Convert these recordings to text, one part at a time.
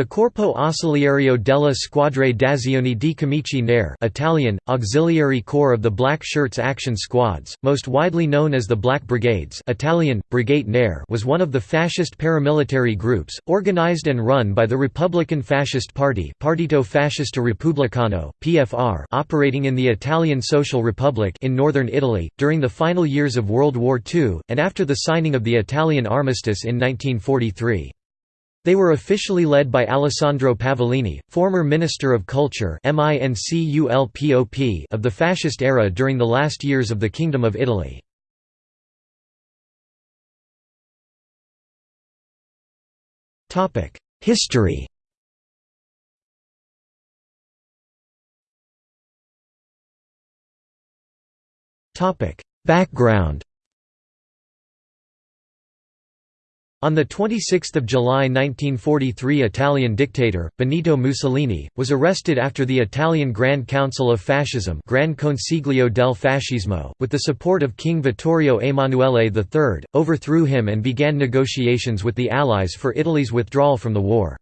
The Corpo Ausiliario della Squadre d'Azione di Camici Nere Italian, Auxiliary Corps of the Black Shirts Action Squads, most widely known as the Black Brigades Italian, Brigate Nere was one of the fascist paramilitary groups, organized and run by the Republican Fascist Party Partito Fascista Repubblicano, PFR operating in the Italian Social Republic in northern Italy, during the final years of World War II, and after the signing of the Italian armistice in 1943. They were officially led by Alessandro Pavolini, former Minister of Culture of the Fascist era during the last years of the Kingdom of Italy. History Background On 26 July 1943 Italian dictator, Benito Mussolini, was arrested after the Italian Grand Council of Fascism Gran Consiglio del Fascismo, with the support of King Vittorio Emanuele III, overthrew him and began negotiations with the Allies for Italy's withdrawal from the war.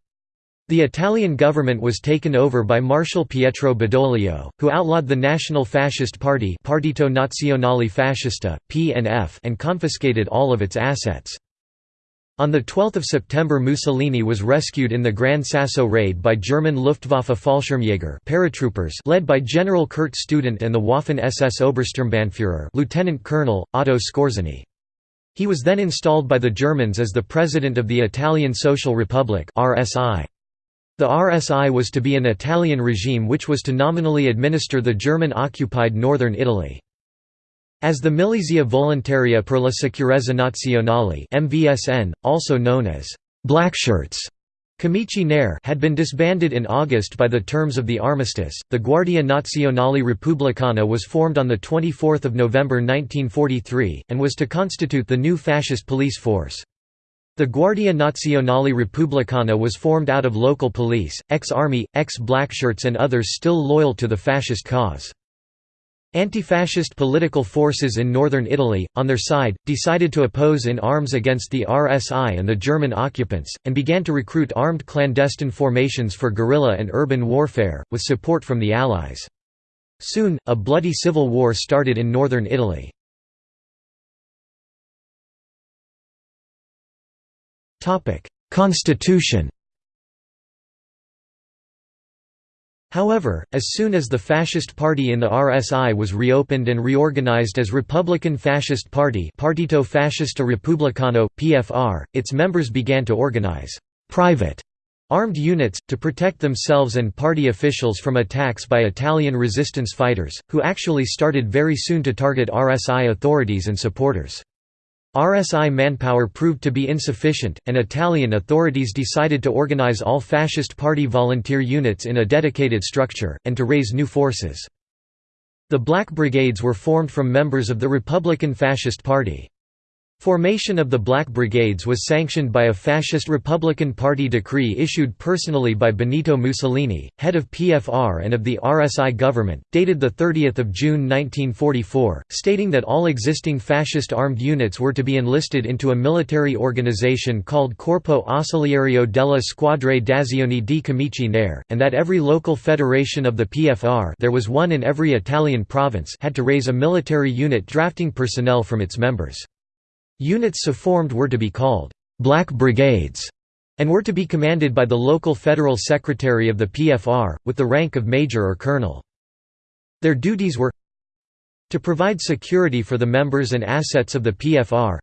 The Italian government was taken over by Marshal Pietro Badoglio, who outlawed the National Fascist Party Partito Nazionale Fascista, PNF and confiscated all of its assets. On 12 September Mussolini was rescued in the Gran Sasso raid by German Luftwaffe Fallschirmjäger paratroopers led by General Kurt Student and the Waffen-SS Obersturmbannführer Lieutenant Colonel, Otto Skorzeny. He was then installed by the Germans as the President of the Italian Social Republic RSI. The RSI was to be an Italian regime which was to nominally administer the German-occupied northern Italy. As the Milizia Volontaria per la Sicurezza Nazionale (MVSN), also known as Blackshirts, Camici had been disbanded in August by the terms of the armistice. The Guardia Nazionale Repubblicana was formed on the 24th of November 1943 and was to constitute the new fascist police force. The Guardia Nazionale Repubblicana was formed out of local police, ex-army, ex-blackshirts and others still loyal to the fascist cause. Anti-fascist political forces in northern Italy, on their side, decided to oppose in arms against the RSI and the German occupants, and began to recruit armed clandestine formations for guerrilla and urban warfare, with support from the Allies. Soon, a bloody civil war started in northern Italy. Constitution However, as soon as the Fascist Party in the RSI was reopened and reorganized as Republican Fascist Party Partito Fascista Repubblicano, PFR, its members began to organize «private» armed units, to protect themselves and party officials from attacks by Italian resistance fighters, who actually started very soon to target RSI authorities and supporters. RSI manpower proved to be insufficient, and Italian authorities decided to organize all Fascist Party volunteer units in a dedicated structure, and to raise new forces. The Black Brigades were formed from members of the Republican Fascist Party. Formation of the Black Brigades was sanctioned by a fascist Republican Party decree issued personally by Benito Mussolini, head of PFR and of the RSI government, dated 30 June 1944, stating that all existing fascist armed units were to be enlisted into a military organization called Corpo Ausiliario della Squadre d'Azione di Camici Nere, and that every local federation of the PFR there was one in every Italian province had to raise a military unit drafting personnel from its members. Units so formed were to be called «Black Brigades» and were to be commanded by the local federal secretary of the PFR, with the rank of major or colonel. Their duties were to provide security for the members and assets of the PFR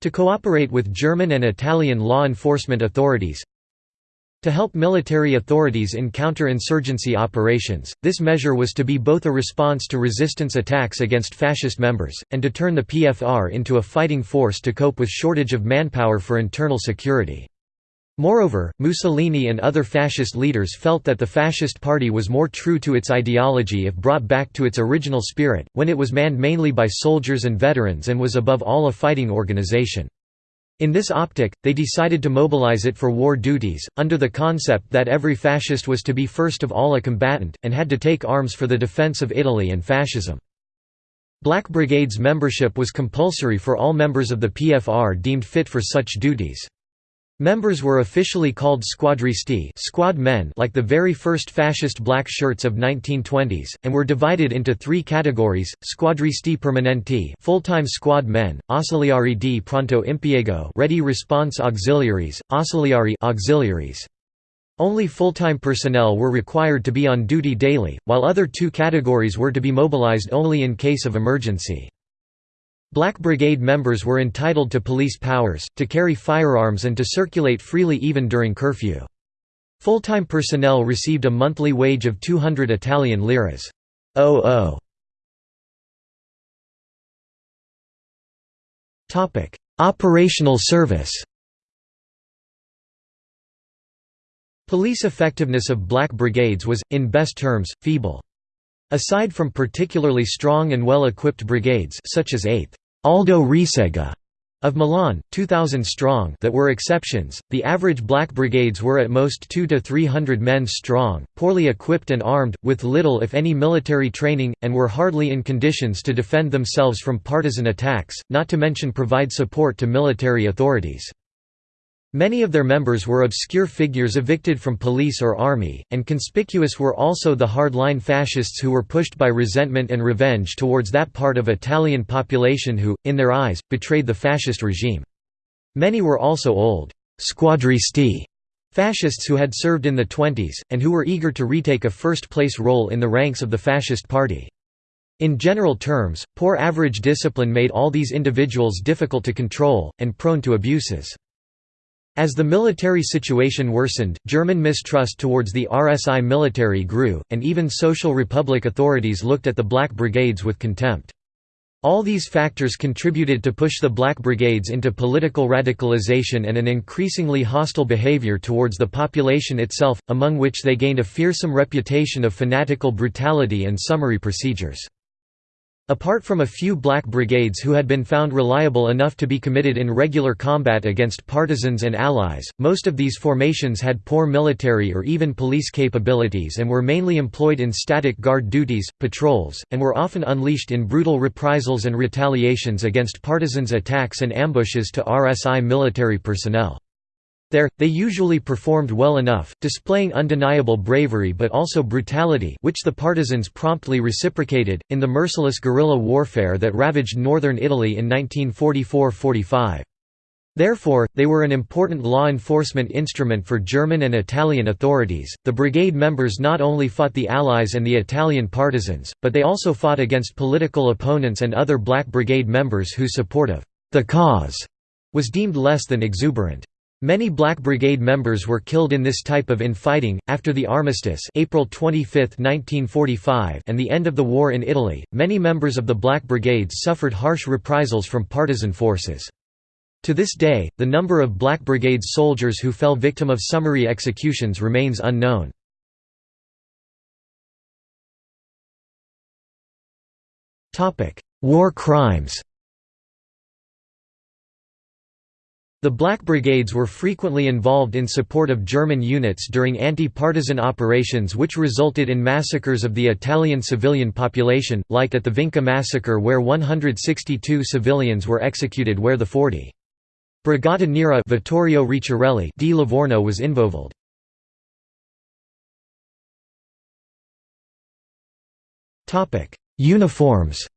to cooperate with German and Italian law enforcement authorities to help military authorities in counter-insurgency operations, this measure was to be both a response to resistance attacks against fascist members, and to turn the PFR into a fighting force to cope with shortage of manpower for internal security. Moreover, Mussolini and other fascist leaders felt that the Fascist Party was more true to its ideology if brought back to its original spirit, when it was manned mainly by soldiers and veterans and was above all a fighting organization. In this optic, they decided to mobilize it for war duties, under the concept that every fascist was to be first of all a combatant, and had to take arms for the defense of Italy and fascism. Black Brigades membership was compulsory for all members of the PFR deemed fit for such duties. Members were officially called squadristi squad men like the very first fascist black shirts of 1920s, and were divided into three categories, squadristi permanenti full-time squad men, ausiliari di pronto impiego ready response auxiliaries, ausiliari auxiliaries. Only full-time personnel were required to be on duty daily, while other two categories were to be mobilized only in case of emergency. Black Brigade members were entitled to police powers, to carry firearms and to circulate freely even during curfew. Full-time personnel received a monthly wage of 200 Italian liras. OO. Operational service Police effectiveness of black brigades was, in best terms, feeble. Aside from particularly strong and well-equipped brigades such as 8th Aldo Resega of Milan, 2,000 strong that were exceptions, the average black brigades were at most 2 to 300 men strong, poorly equipped and armed, with little if any military training, and were hardly in conditions to defend themselves from partisan attacks, not to mention provide support to military authorities. Many of their members were obscure figures evicted from police or army, and conspicuous were also the hardline fascists who were pushed by resentment and revenge towards that part of Italian population who, in their eyes, betrayed the fascist regime. Many were also old «squadristi» fascists who had served in the 20s, and who were eager to retake a first-place role in the ranks of the fascist party. In general terms, poor average discipline made all these individuals difficult to control, and prone to abuses. As the military situation worsened, German mistrust towards the RSI military grew, and even Social Republic authorities looked at the Black Brigades with contempt. All these factors contributed to push the Black Brigades into political radicalization and an increasingly hostile behavior towards the population itself, among which they gained a fearsome reputation of fanatical brutality and summary procedures. Apart from a few black brigades who had been found reliable enough to be committed in regular combat against partisans and allies, most of these formations had poor military or even police capabilities and were mainly employed in static guard duties, patrols, and were often unleashed in brutal reprisals and retaliations against partisans' attacks and ambushes to RSI military personnel. There, they usually performed well enough, displaying undeniable bravery but also brutality which the partisans promptly reciprocated, in the merciless guerrilla warfare that ravaged northern Italy in 1944–45. Therefore, they were an important law enforcement instrument for German and Italian authorities. The brigade members not only fought the Allies and the Italian partisans, but they also fought against political opponents and other Black Brigade members whose support of the cause was deemed less than exuberant. Many Black Brigade members were killed in this type of infighting. After the armistice, April 25, 1945, and the end of the war in Italy, many members of the Black Brigades suffered harsh reprisals from partisan forces. To this day, the number of Black Brigade soldiers who fell victim of summary executions remains unknown. War crimes The Black Brigades were frequently involved in support of German units during anti-partisan operations which resulted in massacres of the Italian civilian population, like at the Vinca massacre where 162 civilians were executed where the 40. Brigata Nera Vittorio Ricciarelli di Livorno was involved. Uniforms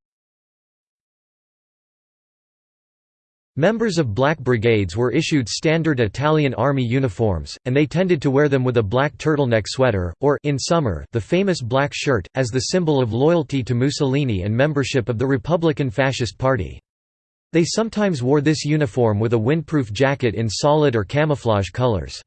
Members of black brigades were issued standard Italian army uniforms, and they tended to wear them with a black turtleneck sweater, or in summer, the famous black shirt, as the symbol of loyalty to Mussolini and membership of the Republican Fascist Party. They sometimes wore this uniform with a windproof jacket in solid or camouflage colors.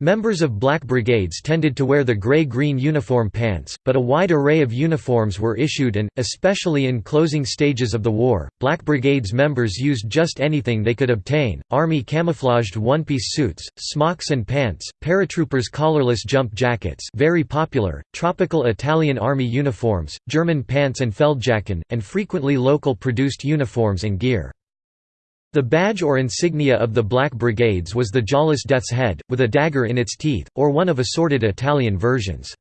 Members of black brigades tended to wear the gray-green uniform pants, but a wide array of uniforms were issued and, especially in closing stages of the war, black brigades members used just anything they could obtain, army camouflaged one-piece suits, smocks and pants, paratroopers collarless jump jackets very popular, tropical Italian army uniforms, German pants and feldjacken, and frequently local produced uniforms and gear. The badge or insignia of the Black Brigades was the jawless death's head, with a dagger in its teeth, or one of assorted Italian versions.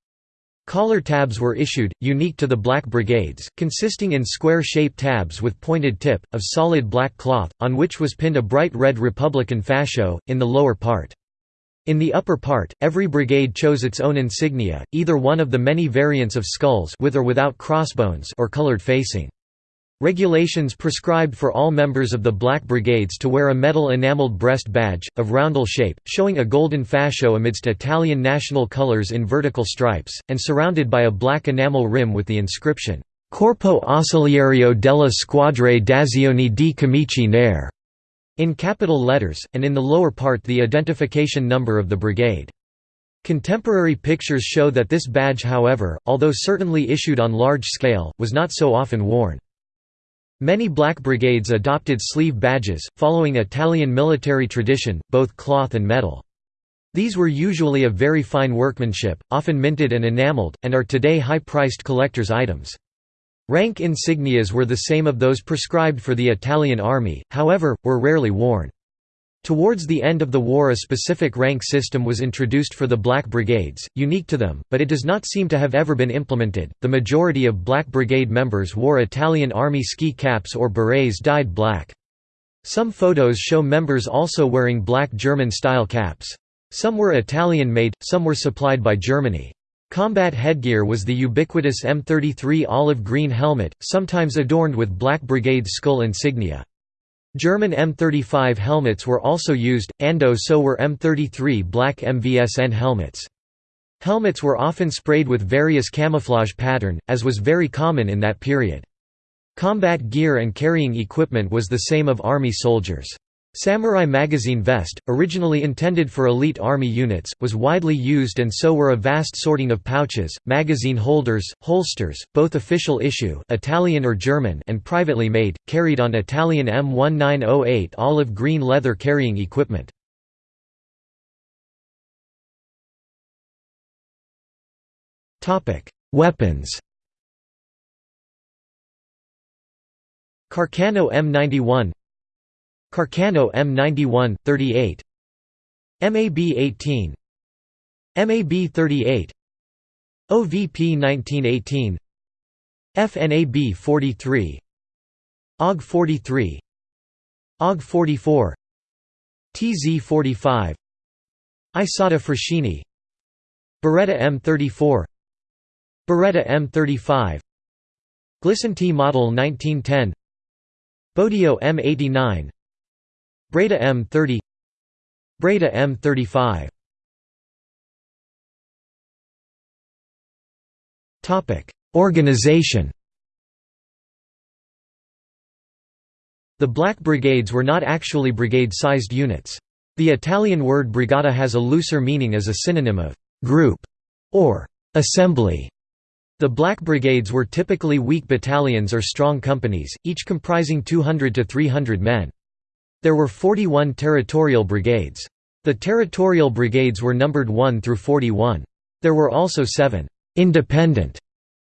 Collar tabs were issued, unique to the Black Brigades, consisting in square-shaped tabs with pointed tip, of solid black cloth, on which was pinned a bright red Republican fascio, in the lower part. In the upper part, every brigade chose its own insignia, either one of the many variants of skulls with or without crossbones or colored facing. Regulations prescribed for all members of the Black Brigades to wear a metal enameled breast badge, of roundel shape, showing a golden fascio amidst Italian national colours in vertical stripes, and surrounded by a black enamel rim with the inscription, Corpo Ausiliario della Squadre d'Azione di Camici Nere, in capital letters, and in the lower part the identification number of the brigade. Contemporary pictures show that this badge however, although certainly issued on large scale, was not so often worn. Many black brigades adopted sleeve badges, following Italian military tradition, both cloth and metal. These were usually of very fine workmanship, often minted and enameled, and are today high-priced collector's items. Rank insignias were the same of those prescribed for the Italian army, however, were rarely worn. Towards the end of the war a specific rank system was introduced for the Black Brigades, unique to them, but it does not seem to have ever been implemented. The majority of Black Brigade members wore Italian Army ski caps or berets dyed black. Some photos show members also wearing black German-style caps. Some were Italian-made, some were supplied by Germany. Combat headgear was the ubiquitous M33 olive green helmet, sometimes adorned with Black Brigade skull insignia. German M35 helmets were also used, ando so were M33 black MVSN helmets. Helmets were often sprayed with various camouflage pattern, as was very common in that period. Combat gear and carrying equipment was the same of army soldiers. Samurai magazine vest, originally intended for elite army units, was widely used and so were a vast sorting of pouches, magazine holders, holsters, both official issue Italian or German and privately made, carried on Italian M1908 olive green leather carrying equipment. Weapons Carcano M91 Carcano M91, 38 MAB 18 MAB 38 OVP 1918 FNAB 43 OG 43 OG 44 TZ 45 Isotta Fraschini Beretta M34 Beretta M35 Glisenti Model 1910 Bodeo M89 Breda M30 Breda M35 Topic: Organization The Black Brigades were not actually brigade-sized units. The Italian word brigata has a looser meaning as a synonym of «group» or «assembly». The Black Brigades were typically weak battalions or strong companies, each comprising 200 to 300 men. There were 41 territorial brigades. The territorial brigades were numbered 1 through 41. There were also 7 «independent»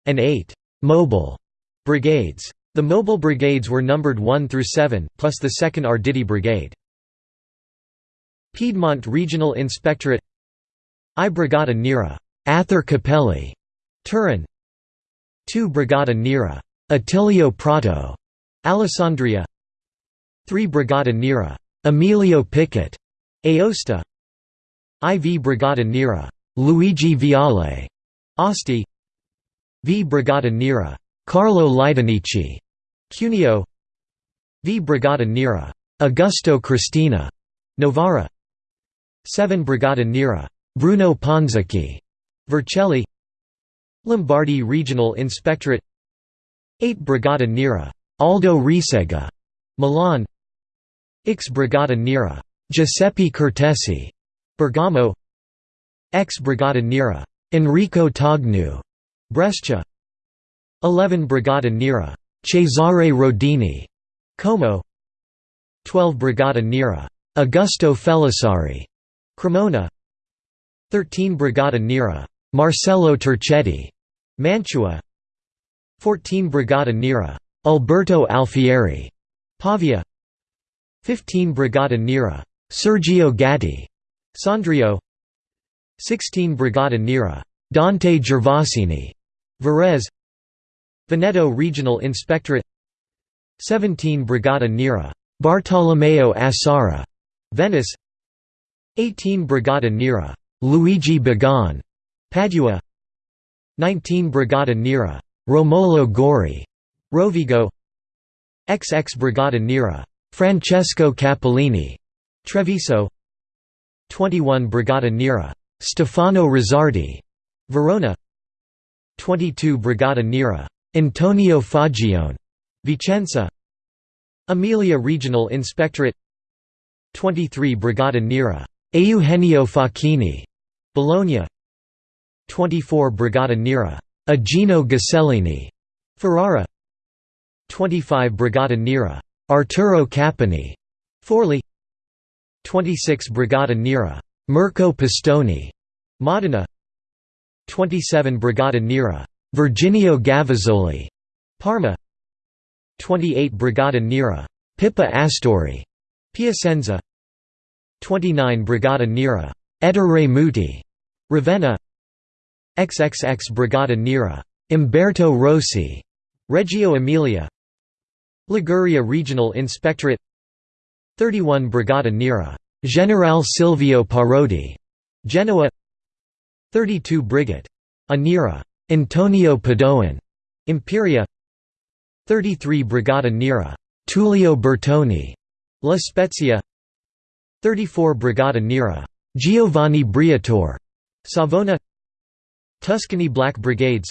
and 8 «mobile» brigades. The mobile brigades were numbered 1 through 7, plus the 2nd Arditi Brigade. Piedmont Regional Inspectorate I Brigata Nera Ather Capelli, Turin 2 Brigata Nera Attilio Prato, Alessandria 3 Brigata Nera. Emilio Pickett, Aosta. IV Brigata Nera. Luigi Viale, Asti V Brigata Nera. Carlo Lidonnici, Cuneo. V Brigata Nera. Augusto Cristina, Novara. 7 Brigata Nera. Bruno Ponzecchi, Vercelli. Lombardy Regional Inspectorate. 8 Brigata Nera. Aldo Resega, Milan X Brigata Nera. Giuseppe Cortesi, Bergamo. X Brigata Nera. Enrico Tognu, Brescia. 11 Brigata Nera. Cesare Rodini, Como. 12 Brigata Nera. Augusto Felisari, Cremona. 13 Brigata Nera. Marcello Turchetti, Mantua. 14 Brigata Nera. Alberto Alfieri, Pavia 15 Brigata Nera. Sergio Gatti, Sondrio 16 Brigata Nera. Dante Gervasini, Varese. Veneto Regional Inspectorate. 17 Brigata Nera, Bartolomeo Assara, Venice. 18 Brigata Nera, Luigi Begon, Padua. 19 Brigata Nera, Romolo Gori, Rovigo. XX Brigata Nera, Francesco Cappellini, Treviso. 21 Brigata Nera, Stefano Rizzardi, Verona. 22 Brigata Nera, Antonio Fagione, Vicenza. Emilia Regional Inspectorate. 23 Brigata Nera, Eugenio Facchini, Bologna. 24 Brigata Nera, Igino Ghisellini, Ferrara. 25 Brigata Nera, Arturo Cappani, Forli. 26 Brigata Nera, Mirko Pistoni, Modena. 27 Brigata Nera, Virginio Gavazzoli, Parma. 28 Brigata Nera, Pippa Astori, Piacenza. 29 Brigata Nera, Ettore Muti, Ravenna. XXX Brigata Nera, Umberto Rossi, Reggio Emilia Liguria Regional Inspectorate 31 Brigata Nera, General Silvio Parodi, Genoa 32 Brigate. Anira. Antonio Padoan, Imperia 33 Brigata Nera, Tullio Bertoni, La Spezia 34 Brigata Nera, Giovanni Briatore, Savona Tuscany Black Brigades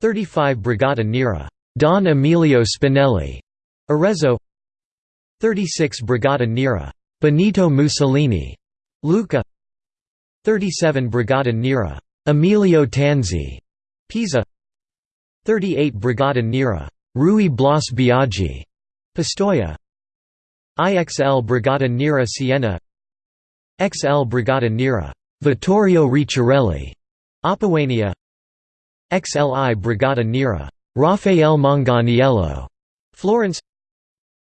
35 Brigata Nera, Don Emilio Spinelli, Arezzo. 36 Brigata Nera, Benito Mussolini, Lucca 37 Brigata Nera, Emilio Tanzi, Pisa. 38 Brigata Nera, Rui Blas Biaggi, Pistoia. IXL Brigata Nera Siena. XL Brigata Nera, Vittorio Ricciarelli, Appuania. XLI Brigata Nera, Raffaele Manganiello, Florence.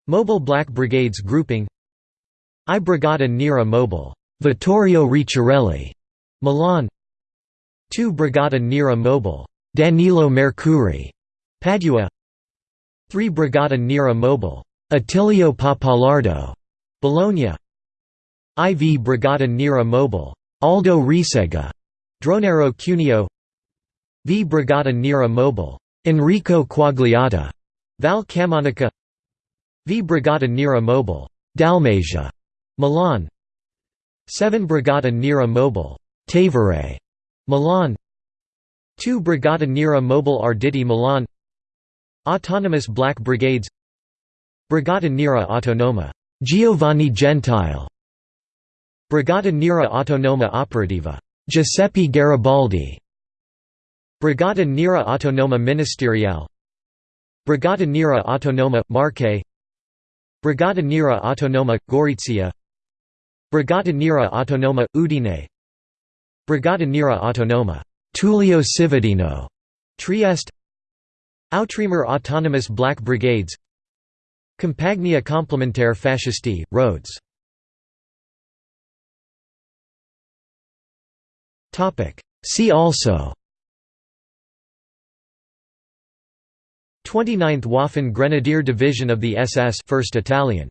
Mobile Black Brigades Grouping. I Brigata Nera Mobile, Vittorio Ricciarelli, Milan. 2 Brigata Nera Mobile, Danilo Mercuri, Padua. 3 Brigata Nera Mobile, Attilio Papalardo, Bologna. IV Brigata Nera Mobile, Aldo Resega, Dronero Cuneo. V Brigata Nera Mobile, Enrico Quagliata, Val Camonica V Brigata Nera Mobile, Dalmatia, Milan. 7 Brigata Nera Mobile, Tevere, Milan. 2 Brigata Nera Mobile Arditi Milan. Autonomous Black Brigades. Brigata Nera Autonoma, Giovanni Gentile. Brigata Nera Autonoma Operativa, Giuseppe Garibaldi Brigata Nera Autonoma Ministeriale. Brigata Nera Autonoma, Marche. Brigata Nera Autonoma, Gorizia. Brigata Nera Autonoma, Udine. Brigata Nera Autonoma, Tullio Cividino, Trieste. Outremer Autonomous Black Brigades. Compagnia Complementaire Fascisti, Rhodes. See also 29th Waffen Grenadier Division of the SS 1st Italian